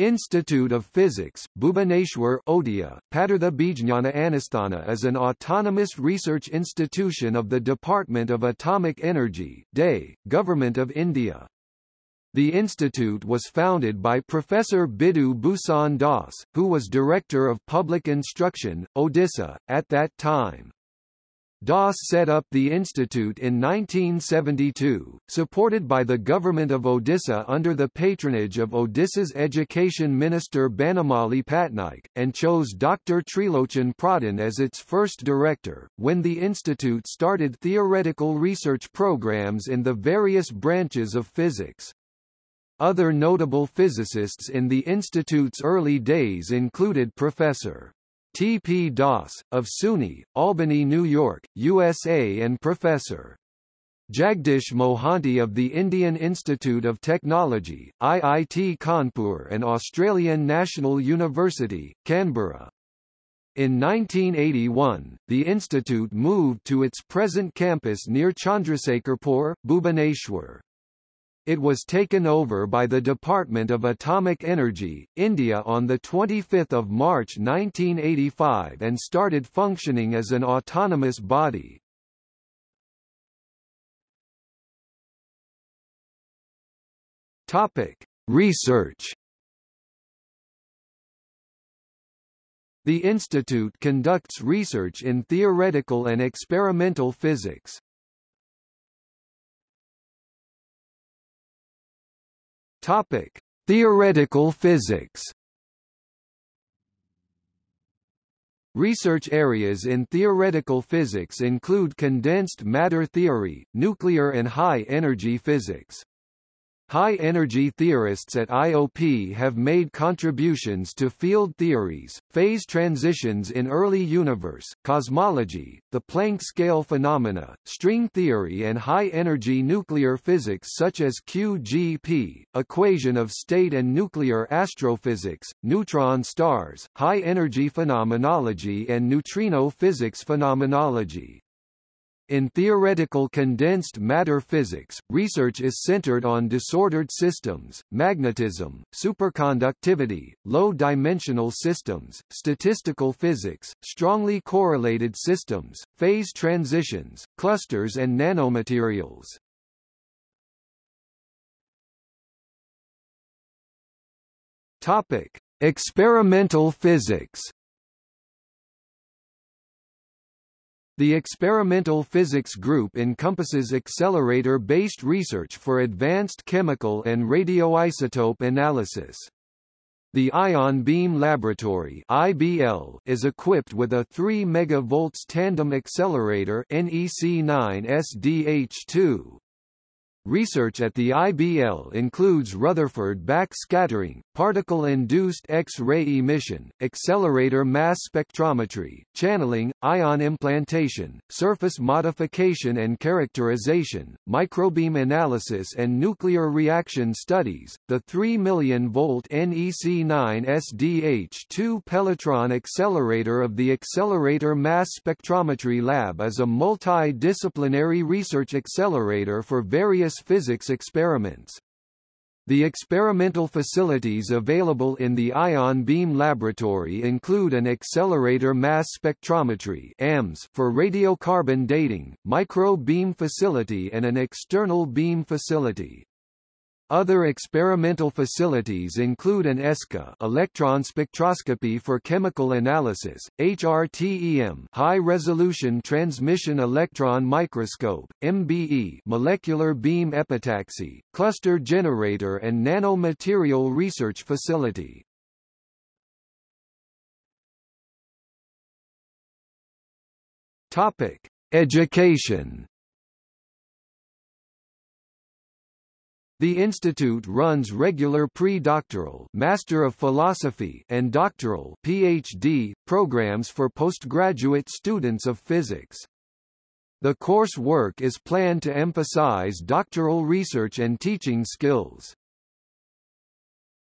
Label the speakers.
Speaker 1: Institute of Physics, Bhubaneswar Odia, Padartha Bijnana Anusthana is an autonomous research institution of the Department of Atomic Energy DAE, Government of India. The institute was founded by Professor Bidhu Bhushan Das, who was Director of Public Instruction, Odisha, at that time. Das set up the institute in 1972, supported by the government of Odisha under the patronage of Odisha's education minister Banamali Patnaik, and chose Dr. Trilochan Pradhan as its first director. When the institute started theoretical research programs in the various branches of physics, other notable physicists in the institute's early days included Professor T. P. Das, of SUNY, Albany, New York, USA and Professor. Jagdish Mohanty of the Indian Institute of Technology, IIT Kanpur and Australian National University, Canberra. In 1981, the institute moved to its present campus near Chandrasekharpur, Bhubaneswar. It was taken over by the Department of Atomic Energy, India on 25 March 1985 and started functioning as an autonomous body. Topic: Research. The institute conducts research in theoretical and experimental physics. Topic: Theoretical physics. Research areas in theoretical physics include condensed matter theory, nuclear and high-energy physics. High-energy theorists at IOP have made contributions to field theories, phase transitions in early universe, cosmology, the Planck scale phenomena, string theory and high-energy nuclear physics such as QGP, equation of state and nuclear astrophysics, neutron stars, high-energy phenomenology and neutrino physics phenomenology. In theoretical condensed matter physics, research is centered on disordered systems, magnetism, superconductivity, low-dimensional systems, statistical physics, strongly correlated systems, phase transitions, clusters and nanomaterials. Topic: Experimental physics The Experimental Physics Group encompasses accelerator-based research for advanced chemical and radioisotope analysis. The Ion Beam Laboratory (IBL) is equipped with a 3 MV tandem accelerator NEC9SDH2, Research at the IBL includes Rutherford backscattering, particle-induced X-ray emission, accelerator mass spectrometry, channeling, ion implantation, surface modification and characterization, microbeam analysis and nuclear reaction studies. The 3 million volt NEC9 SDH2 Pelletron accelerator of the Accelerator Mass Spectrometry Lab is a multidisciplinary research accelerator for various physics experiments. The experimental facilities available in the Ion Beam Laboratory include an accelerator mass spectrometry AMS for radiocarbon dating, micro beam facility and an external beam facility. Other experimental facilities include an ESCA electron spectroscopy for chemical analysis, HRTEM high-resolution transmission electron microscope, MBE molecular beam epitaxy, cluster generator and nanomaterial research facility. Topic: Education The institute runs regular pre-doctoral Master of Philosophy and doctoral PhD programs for postgraduate students of physics. The coursework is planned to emphasize doctoral research and teaching skills.